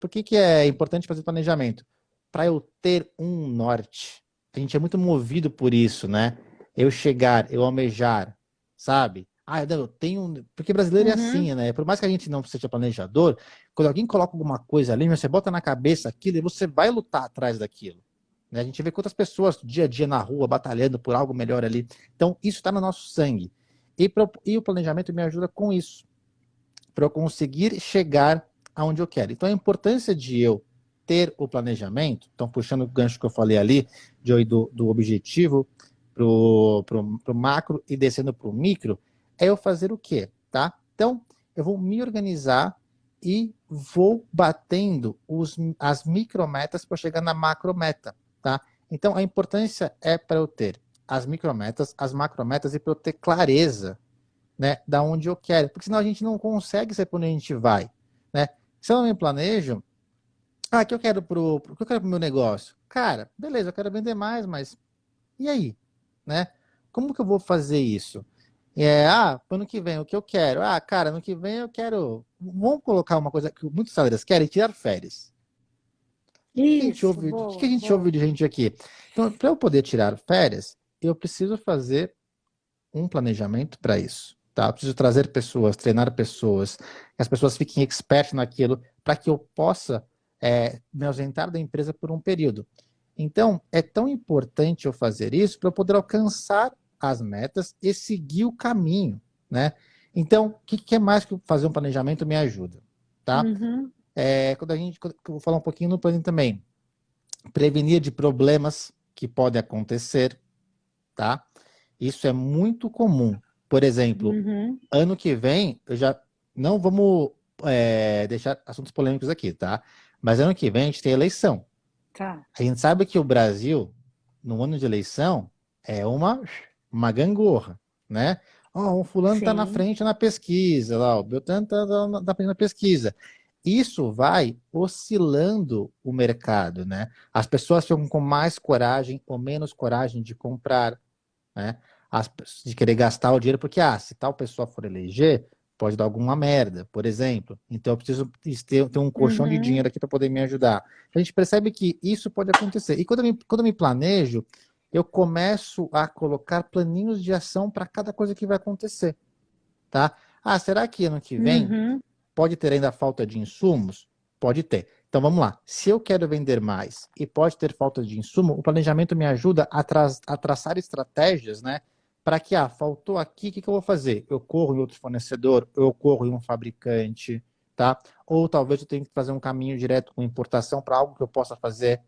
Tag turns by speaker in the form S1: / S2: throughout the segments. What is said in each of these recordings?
S1: por que, que é importante fazer planejamento? Para eu ter um norte. A gente é muito movido por isso, né? Eu chegar, eu almejar, sabe? Ah, eu tenho. Porque brasileiro é uhum. é assim, né? Por mais que a gente não seja planejador, quando alguém coloca alguma coisa ali, você bota na cabeça aquilo e você vai lutar atrás daquilo. Né? A gente vê quantas pessoas dia a dia na rua batalhando por algo melhor ali. Então, isso está no nosso sangue. E, pro, e o planejamento me ajuda com isso, para eu conseguir chegar aonde eu quero. Então, a importância de eu ter o planejamento, então puxando o gancho que eu falei ali, de do, do objetivo para o macro e descendo para o micro, é eu fazer o quê? Tá? Então, eu vou me organizar e vou batendo os, as micrometas para chegar na macrometa, tá? Então, a importância é para eu ter as micrometas, as macrometas e para eu ter clareza, né, da onde eu quero, porque senão a gente não consegue saber para onde a gente vai, né? Se eu não me planejo, ah, que eu quero pro, pro que eu quero pro meu negócio? Cara, beleza, eu quero vender mais, mas e aí, né? Como que eu vou fazer isso? É, ah, ano que vem, o que eu quero? Ah, cara, ano que vem eu quero. Vamos colocar uma coisa que muitos salários querem: tirar férias.
S2: Isso,
S1: o que, ouve, boa, que a gente boa. ouve de gente aqui? Então, para eu poder tirar férias, eu preciso fazer um planejamento para isso. Tá? Preciso trazer pessoas, treinar pessoas, que as pessoas fiquem expertas naquilo, para que eu possa é, me ausentar da empresa por um período. Então, é tão importante eu fazer isso para eu poder alcançar as metas e seguir o caminho, né? Então, o que, que é mais que fazer um planejamento me ajuda, tá? Uhum. É, quando a gente, quando, eu vou falar um pouquinho no plano também, prevenir de problemas que podem acontecer, tá? Isso é muito comum. Por exemplo, uhum. ano que vem, eu já não vamos é, deixar assuntos polêmicos aqui, tá? Mas ano que vem a gente tem eleição.
S2: Tá.
S1: A gente sabe que o Brasil, no ano de eleição, é uma, uma gangorra, né? Ó, oh, o fulano está na frente na pesquisa, lá, o Beltrano está na, frente na pesquisa. Isso vai oscilando o mercado, né? As pessoas ficam com mais coragem ou menos coragem de comprar, né? As, de querer gastar o dinheiro, porque, ah, se tal pessoa for eleger, pode dar alguma merda, por exemplo. Então eu preciso ter, ter um colchão uhum. de dinheiro aqui para poder me ajudar. A gente percebe que isso pode acontecer. E quando eu me, quando eu me planejo, eu começo a colocar planinhos de ação para cada coisa que vai acontecer. Tá? Ah, será que ano que vem uhum. pode ter ainda falta de insumos? Pode ter. Então vamos lá. Se eu quero vender mais e pode ter falta de insumo, o planejamento me ajuda a, tra a traçar estratégias, né? Para que, ah, faltou aqui, o que, que eu vou fazer? Eu corro em outro fornecedor, eu corro em um fabricante, tá? Ou talvez eu tenha que fazer um caminho direto com importação para algo que eu possa fazer.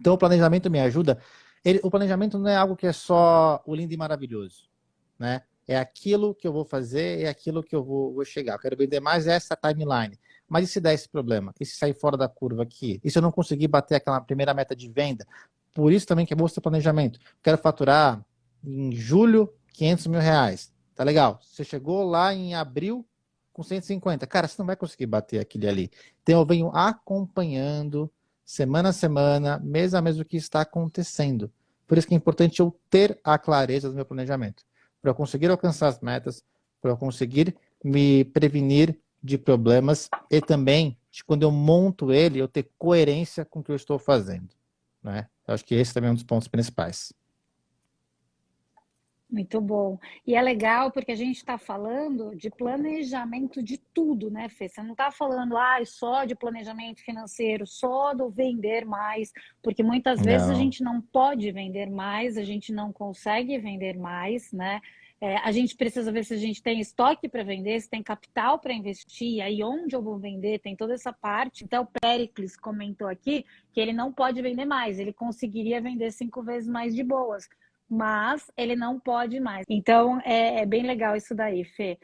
S1: Então o planejamento me ajuda ele, o planejamento não é algo que é só o lindo e maravilhoso, né? É aquilo que eu vou fazer, é aquilo que eu vou, vou chegar. Eu quero vender mais essa timeline. Mas e se der esse problema? E se sair fora da curva aqui? E se eu não conseguir bater aquela primeira meta de venda? Por isso também que é bom ter planejamento. Quero faturar em julho 500 mil reais. Tá legal. Você chegou lá em abril com 150. Cara, você não vai conseguir bater aquele ali. Então eu venho acompanhando semana a semana, mês a mês, o que está acontecendo. Por isso que é importante eu ter a clareza do meu planejamento, para eu conseguir alcançar as metas, para eu conseguir me prevenir de problemas e também, de quando eu monto ele, eu ter coerência com o que eu estou fazendo. Né? Eu acho que esse também é um dos pontos principais.
S2: Muito bom. E é legal porque a gente está falando de planejamento de tudo, né, Fê? Você não está falando ah, só de planejamento financeiro, só do vender mais, porque muitas vezes a gente não pode vender mais, a gente não consegue vender mais, né? É, a gente precisa ver se a gente tem estoque para vender, se tem capital para investir, aí onde eu vou vender, tem toda essa parte. Então, o Pericles comentou aqui que ele não pode vender mais, ele conseguiria vender cinco vezes mais de boas mas ele não pode mais. Então, é, é bem legal isso daí, Fê.